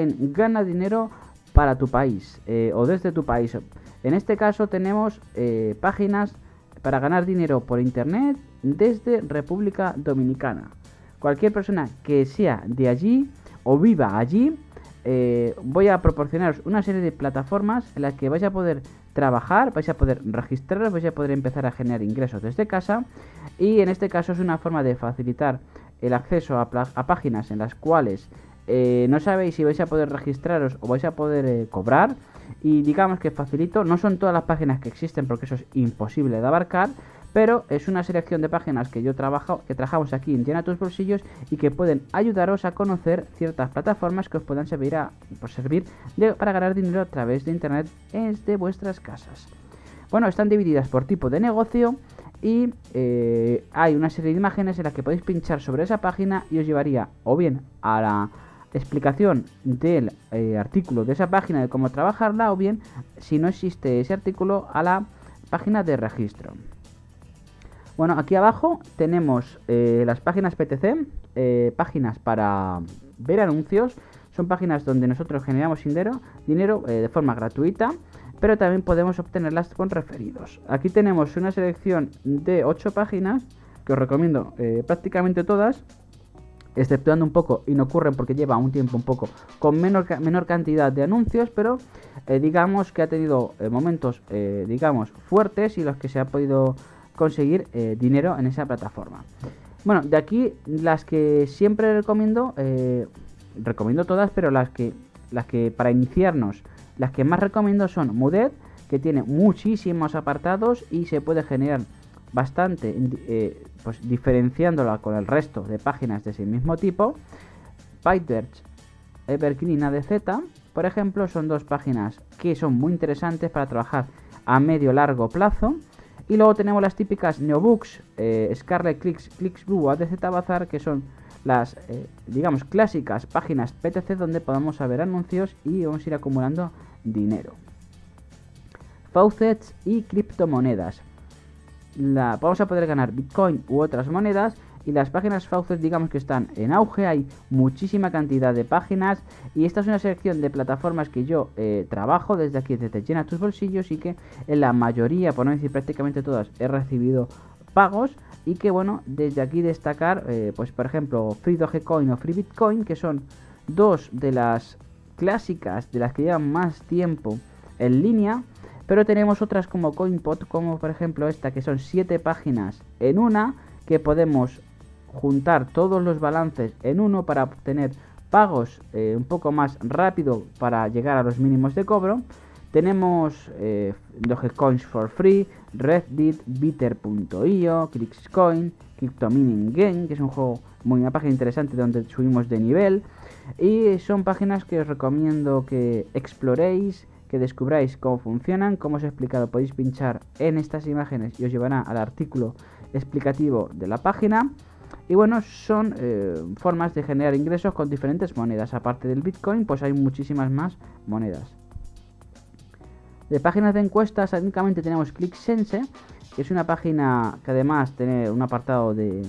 en Gana dinero para tu país eh, o desde tu país. En este caso tenemos eh, páginas para ganar dinero por internet desde República Dominicana. Cualquier persona que sea de allí o viva allí, eh, voy a proporcionaros una serie de plataformas en las que vais a poder trabajar, vais a poder registraros, vais a poder empezar a generar ingresos desde casa y en este caso es una forma de facilitar el acceso a, páginas en las cuales eh, no sabéis si vais a poder registraros o vais a poder eh, cobrar y digamos que facilito, no son todas las páginas que existen porque eso es imposible de abarcar, pero es una selección de páginas que yo trabajo, que trabajamos aquí en Llena tus bolsillos y que pueden ayudaros a conocer ciertas plataformas que os puedan servir, a, servir para ganar dinero a través de internet desde vuestras casas. Bueno, están divididas por tipo de negocio y eh, hay una serie de imágenes en las que podéis pinchar sobre esa página y os llevaría o bien a la explicación del eh, artículo de esa página de cómo trabajarla o bien si no existe ese artículo a la página de registro. Bueno, aquí abajo tenemos eh, las páginas PTC, páginas para ver anuncios, son páginas donde nosotros generamos dinero, dinero de forma gratuita pero también podemos obtenerlas con referidos. Aquí tenemos una selección de 8 páginas que os recomiendo eh, prácticamente todas, exceptuando un poco y no ocurren porque lleva un tiempo un poco con menor, menor cantidad de anuncios, pero eh, digamos que ha tenido eh, momentos digamos fuertes y los que se ha podido conseguir dinero en esa plataforma. Bueno, de aquí las que siempre recomiendo, recomiendo todas, pero las que, las que para iniciarnos las que más recomiendo son Mudet, que tiene muchísimos apartados y se puede generar bastante, eh, pues diferenciándola con el resto de páginas de ese mismo tipo. PyTorch, Evergreen ADZ, por ejemplo, son dos páginas que son muy interesantes para trabajar a medio largo plazo. Y luego tenemos las típicas Neobooks, eh, Scarlet Clicks, Clicksblue, ADZ Bazar, que son las, eh, digamos, clásicas páginas PTC donde podemos saber anuncios y vamos a ir acumulando dinero. Faucets y criptomonedas. La, vamos a poder ganar Bitcoin u otras monedas y las páginas Faucets digamos que están en auge, hay muchísima cantidad de páginas y esta es una selección de plataformas que yo eh, trabajo desde aquí, desde Llena tus bolsillos y que en la mayoría, por no decir prácticamente todas, he recibido pagos y que bueno, desde aquí destacar, eh, pues por ejemplo, Free Dogecoin o Free Bitcoin, que son dos de las clásicas, de las que llevan más tiempo en línea, pero tenemos otras como CoinPot, como por ejemplo esta, que son 7 páginas en una, que podemos juntar todos los balances en uno para obtener pagos eh, un poco más rápido para llegar a los mínimos de cobro. Tenemos eh, Dogecoins for Free, Reddit, Bitter.io, ClicksCoin, CryptoMining Game, que es un juego muy una página interesante donde subimos de nivel. Y son páginas que os recomiendo que exploréis, que descubráis cómo funcionan, como os he explicado, podéis pinchar en estas imágenes y os llevará al artículo explicativo de la página. Y bueno, son eh, formas de generar ingresos con diferentes monedas. Aparte del Bitcoin, pues hay muchísimas más monedas. De páginas de encuestas, únicamente tenemos ClickSense, que es una página que además tiene un apartado de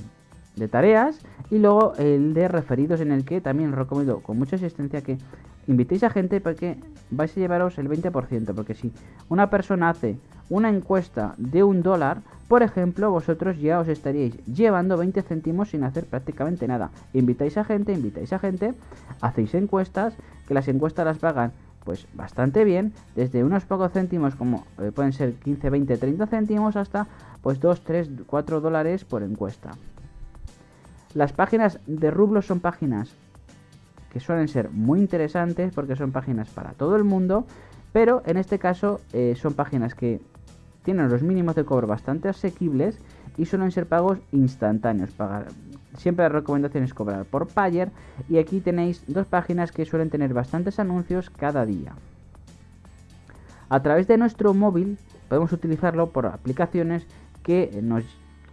de tareas y luego el de referidos en el que también recomiendo con mucha asistencia que invitéis a gente porque vais a llevaros el 20% porque si una persona hace una encuesta de un dólar por ejemplo vosotros ya os estaríais llevando 20 céntimos sin hacer prácticamente nada. Invitáis a gente invitáis a gente hacéis encuestas que las encuestas las pagan pues bastante bien desde unos pocos céntimos como eh, pueden ser 15 20 30 céntimos hasta pues 2 3 4 dólares por encuesta. Las páginas de rublos son páginas que suelen ser muy interesantes porque son páginas para todo el mundo, pero en este caso eh, son páginas que tienen los mínimos de cobro bastante asequibles y suelen ser pagos instantáneos. Siempre la recomendación es cobrar por Payer y aquí tenéis dos páginas que suelen tener bastantes anuncios cada día. A través de nuestro móvil podemos utilizarlo por aplicaciones que nos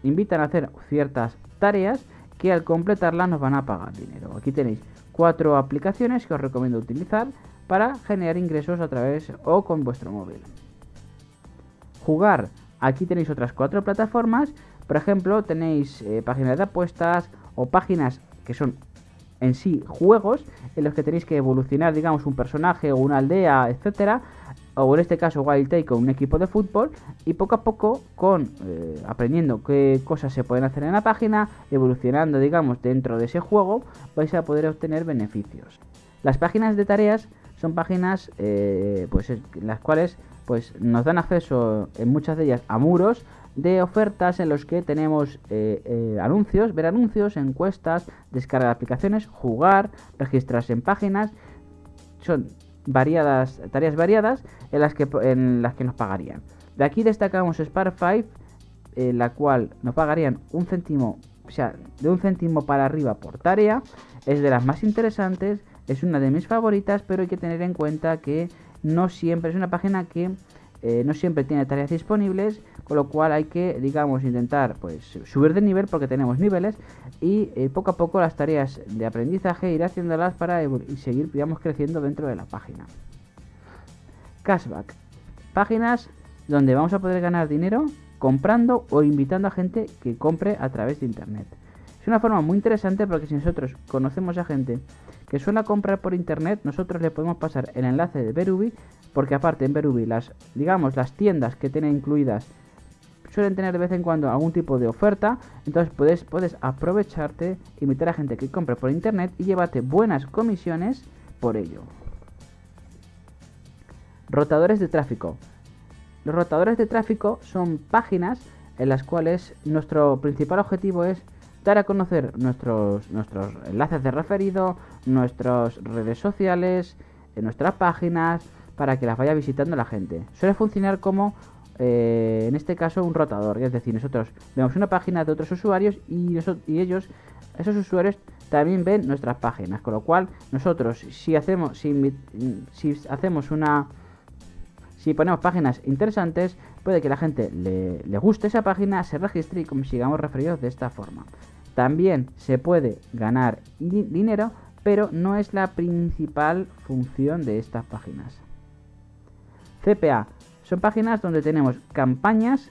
invitan a hacer ciertas tareas que al completarla nos van a pagar dinero. Aquí tenéis cuatro aplicaciones que os recomiendo utilizar para generar ingresos a través o con vuestro móvil. Jugar, aquí tenéis otras cuatro plataformas, por ejemplo tenéis eh, páginas de apuestas o páginas que son en sí juegos en los que tenéis que evolucionar, digamos, un personaje o una aldea, etcétera, o en este caso Wild Take con un equipo de fútbol y poco a poco con eh, aprendiendo qué cosas se pueden hacer en la página, evolucionando digamos dentro de ese juego, vais a poder obtener beneficios. Las páginas de tareas son páginas eh, pues las cuales pues nos dan acceso en muchas de ellas a muros de ofertas en los que tenemos eh, anuncios, ver anuncios, encuestas, descargar aplicaciones, jugar, registrarse en páginas. Son variadas, tareas variadas en las que, en las que nos pagarían. De aquí destacamos Spark 5, en la cual nos pagarían un céntimo, o sea, de un céntimo para arriba por tarea. Es de las más interesantes, es una de mis favoritas, pero hay que tener en cuenta que no siempre es una página que eh, no siempre tiene tareas disponibles, con lo cual hay que, digamos, intentar pues subir de nivel porque tenemos niveles y eh, poco a poco las tareas de aprendizaje ir haciéndolas para seguir, digamos, creciendo dentro de la página. Cashback. Páginas donde vamos a poder ganar dinero comprando o invitando a gente que compre a través de internet. Es una forma muy interesante porque si nosotros conocemos a gente que suele comprar por internet, nosotros le podemos pasar el enlace de Berubi porque aparte en Berubi las, digamos, las tiendas que tienen incluidas suelen tener de vez en cuando algún tipo de oferta, entonces puedes, puedes aprovecharte, invitar a gente que compre por internet y llevarte buenas comisiones por ello. Rotadores de tráfico. Los rotadores de tráfico son páginas en las cuales nuestro principal objetivo es dar a conocer nuestros, nuestros enlaces de referido, nuestras redes sociales, nuestras páginas, para que las vaya visitando la gente. Suele funcionar como, eh, en este caso, un rotador. Es decir, nosotros vemos una página de otros usuarios y, ellos, esos usuarios, también ven nuestras páginas. Con lo cual, nosotros, si hacemos, si, si hacemos una... Si ponemos páginas interesantes, puede que la gente le, le guste esa página, se registre y consigamos referidos de esta forma. También se puede ganar dinero, pero no es la principal función de estas páginas. CPA. Son páginas donde tenemos campañas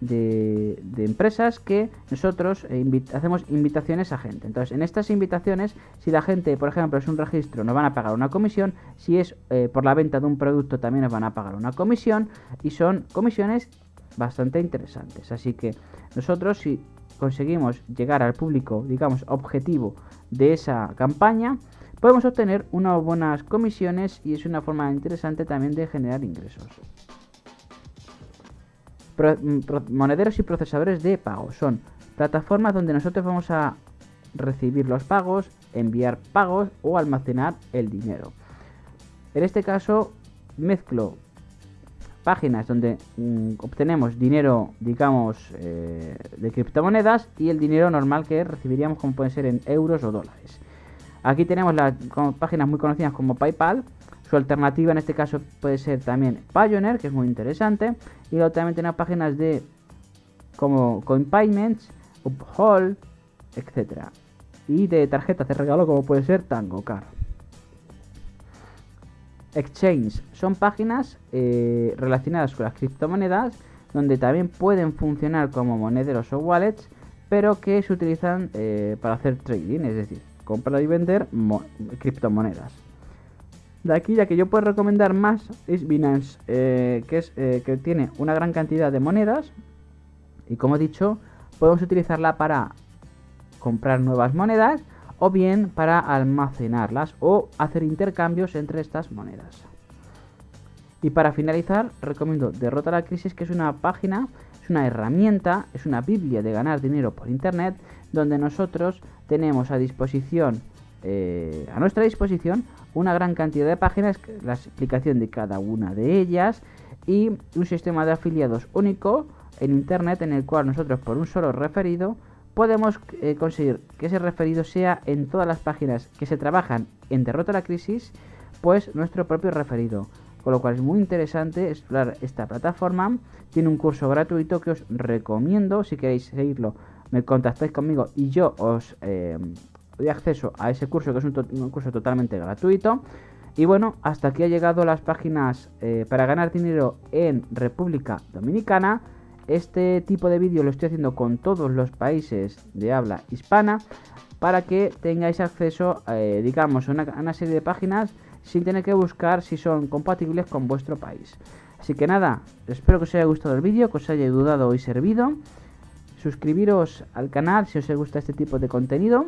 de, empresas que nosotros eh, hacemos invitaciones a gente. Entonces, en estas invitaciones, si la gente, por ejemplo, es un registro, nos van a pagar una comisión. Si es eh, por la venta de un producto, también nos van a pagar una comisión. Y son comisiones bastante interesantes. Así que nosotros, si conseguimos llegar al público, digamos, objetivo de esa campaña, podemos obtener unas buenas comisiones y es una forma interesante también de generar ingresos. Mm, monederos y procesadores de pago son plataformas donde nosotros vamos a recibir los pagos, enviar pagos o almacenar el dinero. En este caso mezclo páginas donde mm, obtenemos dinero, digamos, eh, de criptomonedas y el dinero normal que recibiríamos como pueden ser en euros o dólares. Aquí tenemos las páginas muy conocidas como PayPal. Su alternativa en este caso puede ser también Payoneer, que es muy interesante. Y luego también tenemos páginas de como CoinPayments, Uphold, etc. Y de tarjetas de regalo como puede ser Tango Car. Exchange son páginas eh, relacionadas con las criptomonedas donde también pueden funcionar como monederos o wallets, pero que se utilizan eh, para hacer trading, es decir, comprar y vender criptomonedas. De aquí ya que yo puedo recomendar más es Binance, eh, que, es, eh, que tiene una gran cantidad de monedas y como he dicho, podemos utilizarla para comprar nuevas monedas o bien para almacenarlas o hacer intercambios entre estas monedas. Y para finalizar, recomiendo Derrota la Crisis, que es una página, es una herramienta, es una biblia de ganar dinero por internet, donde nosotros tenemos a disposición, eh, a nuestra disposición, una gran cantidad de páginas, la explicación de cada una de ellas y un sistema de afiliados único en internet en el cual nosotros por un solo referido podemos eh, conseguir que ese referido sea en todas las páginas que se trabajan en Derrota la Crisis, pues nuestro propio referido. Con lo cual es muy interesante explorar esta plataforma. Tiene un curso gratuito que os recomiendo si queréis seguirlo me contactáis conmigo y yo os eh, doy acceso a ese curso que es un, curso totalmente gratuito. Y bueno, hasta aquí ha llegado las páginas eh, para ganar dinero en República Dominicana. Este tipo de vídeo lo estoy haciendo con todos los países de habla hispana para que tengáis acceso, eh, digamos, a una, serie de páginas sin tener que buscar si son compatibles con vuestro país. Así que nada, espero que os haya gustado el vídeo, que os haya ayudado y servido. Suscribiros al canal si os gusta este tipo de contenido